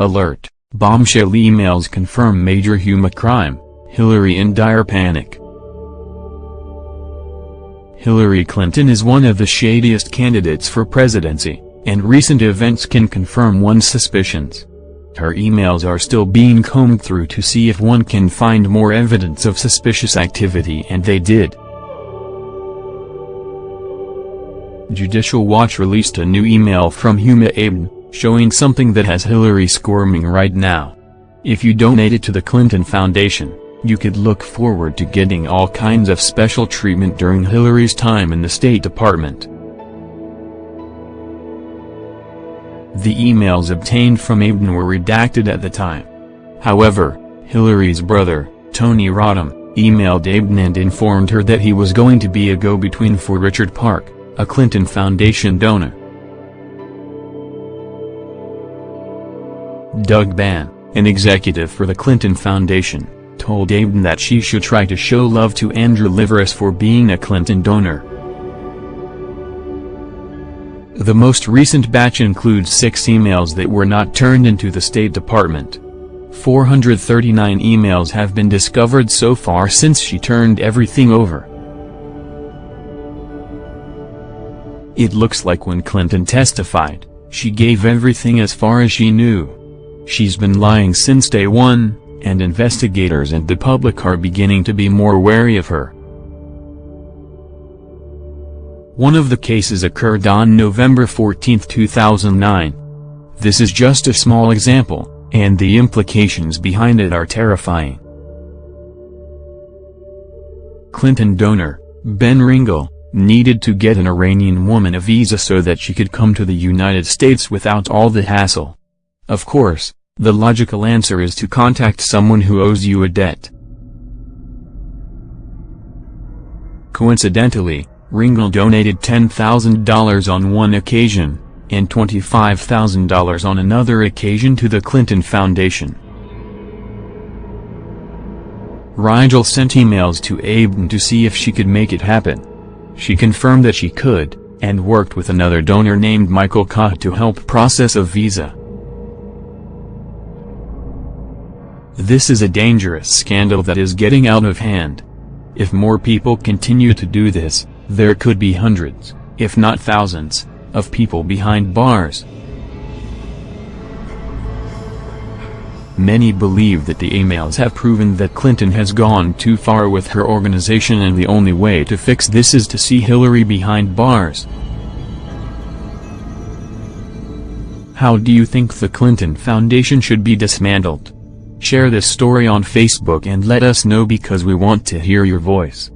Alert, bombshell emails confirm major Huma crime, Hillary in dire panic. Hillary Clinton is one of the shadiest candidates for presidency, and recent events can confirm one's suspicions. Her emails are still being combed through to see if one can find more evidence of suspicious activity and they did. Judicial Watch released a new email from Huma Abedin, showing something that has Hillary squirming right now. If you donated to the Clinton Foundation, you could look forward to getting all kinds of special treatment during Hillary's time in the State Department. The emails obtained from Abedin were redacted at the time. However, Hillary's brother, Tony Rodham, emailed Abedin and informed her that he was going to be a go-between for Richard Park, a Clinton Foundation donor. Doug Band, an executive for the Clinton Foundation, told Abedin that she should try to show love to Andrew Liveris for being a Clinton donor. The most recent batch includes six emails that were not turned into the State Department. 439 emails have been discovered so far since she turned everything over. It looks like when Clinton testified, she gave everything as far as she knew. She's been lying since day one, and investigators and the public are beginning to be more wary of her. One of the cases occurred on November 14, 2009. This is just a small example, and the implications behind it are terrifying. Clinton donor, Ben Ringel, needed to get an Iranian woman a visa so that she could come to the United States without all the hassle. Of course, the logical answer is to contact someone who owes you a debt. Coincidentally, Ringel donated $10,000 on one occasion, and $25,000 on another occasion to the Clinton Foundation. Ringel sent emails to Abedin to see if she could make it happen. She confirmed that she could, and worked with another donor named Michael Kah to help process a visa. This is a dangerous scandal that is getting out of hand. If more people continue to do this, there could be hundreds, if not thousands, of people behind bars. Many believe that the emails have proven that Clinton has gone too far with her organization and the only way to fix this is to see Hillary behind bars. How do you think the Clinton Foundation should be dismantled? Share this story on Facebook and let us know because we want to hear your voice.